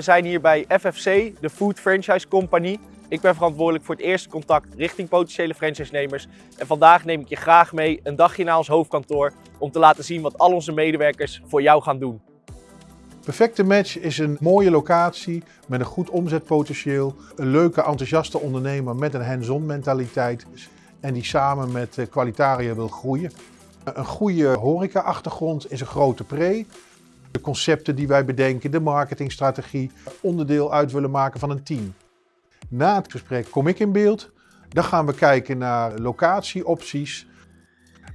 We zijn hier bij FFC, de Food Franchise Company. Ik ben verantwoordelijk voor het eerste contact richting potentiële franchise-nemers. En vandaag neem ik je graag mee een dagje naar ons hoofdkantoor om te laten zien wat al onze medewerkers voor jou gaan doen. Perfecte Match is een mooie locatie met een goed omzetpotentieel. Een leuke, enthousiaste ondernemer met een hands-on mentaliteit. En die samen met eh, Qualitaria wil groeien. Een goede horeca-achtergrond is een grote pre. Concepten die wij bedenken, de marketingstrategie, onderdeel uit willen maken van een team. Na het gesprek kom ik in beeld. Dan gaan we kijken naar locatieopties.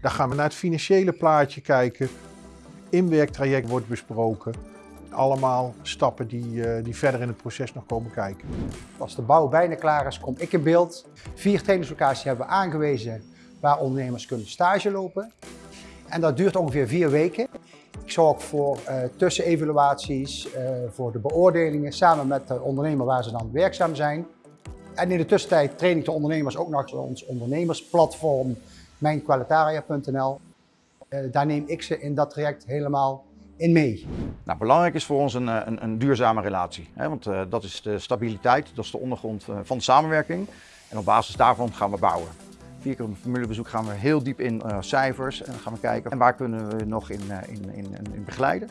Dan gaan we naar het financiële plaatje kijken. Inwerktraject wordt besproken. Allemaal stappen die, eh, die verder in het proces nog komen kijken. Als de bouw bijna klaar is, kom ik in beeld. Vier trainingslocaties hebben we aangewezen waar ondernemers kunnen stage lopen. En dat duurt ongeveer vier weken. Zorg voor uh, tussenevaluaties, uh, voor de beoordelingen samen met de ondernemer waar ze dan werkzaam zijn. En in de tussentijd train ik de ondernemers ook nog ons ondernemersplatform mijnqualitaria.nl. Uh, daar neem ik ze in dat traject helemaal in mee. Nou, belangrijk is voor ons een, een, een duurzame relatie. Hè? Want dat is de stabiliteit, dat is de ondergrond van de samenwerking. En op basis daarvan gaan we bouwen. Vier keer een formulebezoek gaan we heel diep in uh, cijfers en gaan we kijken en waar kunnen we nog in, uh, in, in, in begeleiden.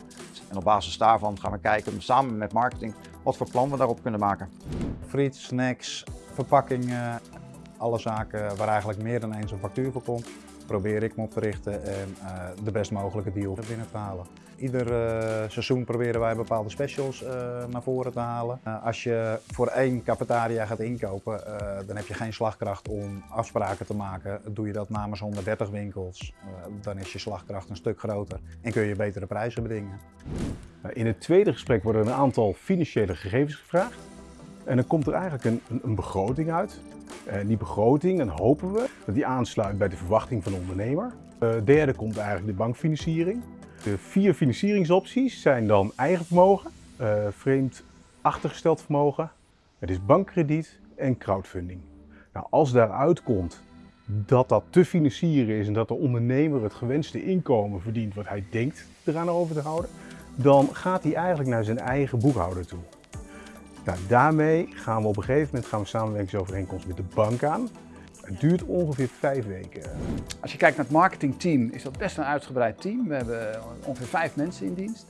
En op basis daarvan gaan we kijken samen met marketing wat voor plan we daarop kunnen maken. Friet, snacks, verpakkingen, alle zaken waar eigenlijk meer dan eens een factuur voor komt, probeer ik me op te richten en uh, de best mogelijke deal binnen te halen. Ieder uh, seizoen proberen wij bepaalde specials uh, naar voren te halen. als je voor één cafetaria gaat inkopen, dan heb je geen slagkracht om afspraken te maken. Doe je dat namens 130 winkels, dan is je slagkracht een stuk groter en kun je betere prijzen bedingen. In het tweede gesprek worden een aantal financiële gegevens gevraagd. En dan komt er eigenlijk een, een, begroting uit. En die begroting, dan hopen we dat die aansluit bij de verwachting van de ondernemer. De derde komt eigenlijk de bankfinanciering. De vier financieringsopties zijn dan eigen vermogen, uh, vreemd achtergesteld vermogen, het is bankkrediet en crowdfunding. Nou, als daaruit komt dat dat te financieren is en dat de ondernemer het gewenste inkomen verdient wat hij denkt eraan over te houden, dan gaat hij eigenlijk naar zijn eigen boekhouder toe. Nou, daarmee gaan we op een gegeven moment gaan we samenwerkingsovereenkomst met de bank aan. Het duurt ongeveer vijf weken. Als je kijkt naar het marketingteam is dat best een uitgebreid team. We hebben ongeveer vijf mensen in dienst.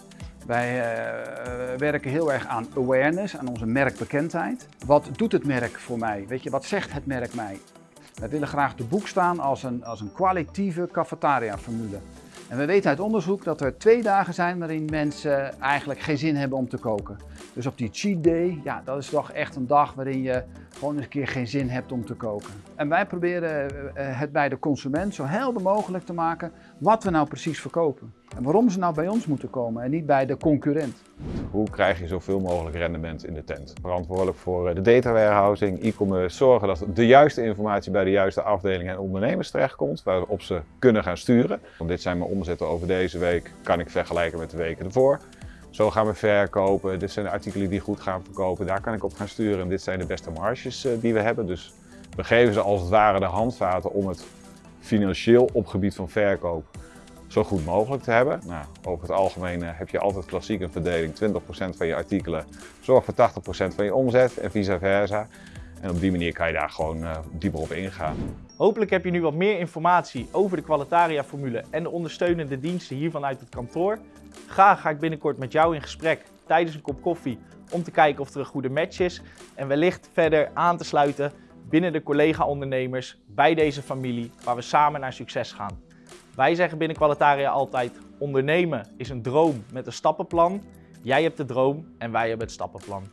Wij uh, werken heel erg aan awareness, aan onze merkbekendheid. Wat doet het merk voor mij? Weet je, wat zegt het merk mij? Wij willen graag de boek staan als een, als een kwalitatieve cafetaria-formule. En we weten uit onderzoek dat er twee dagen zijn waarin mensen eigenlijk geen zin hebben om te koken. Dus op die cheat day, ja, dat is toch echt een dag waarin je gewoon eens een keer geen zin hebt om te koken. En wij proberen eh, het bij de consument zo helder mogelijk te maken wat we nou precies verkopen. En waarom ze nou bij ons moeten komen en niet bij de concurrent. Hoe krijg je zoveel mogelijk rendement in de tent? Verantwoordelijk voor eh, de data warehousing, e-commerce, zorgen dat de juiste informatie bij de juiste afdelingen en ondernemers terechtkomt, waarop ze kunnen gaan sturen. Want dit zijn mijn omzetten over deze week, kan ik vergelijken met de weken ervoor. Zo gaan we verkopen, dit zijn de artikelen die goed gaan verkopen, daar kan ik op gaan sturen. En dit zijn de beste marges eh, die we hebben. Dus we geven ze als het ware de handvaten om het financieel op gebied van verkoop zo goed mogelijk te hebben. Nou, over het algemeen eh, heb je altijd klassiek een verdeling. 20% van je artikelen zorgt voor 80% van je omzet en vice versa. En op die manier kan je daar gewoon uh, dieper op ingaan. Hopelijk heb je nu wat meer informatie over de Qualitaria-formule en de ondersteunende diensten hier vanuit het kantoor. Graag ga ik binnenkort met jou in gesprek tijdens een kop koffie om te kijken of er een goede match is. En wellicht verder aan te sluiten binnen de collega-ondernemers bij deze familie waar we samen naar succes gaan. Wij zeggen binnen Qualitaria altijd, ondernemen is een droom met een stappenplan. Jij hebt de droom en wij hebben het stappenplan.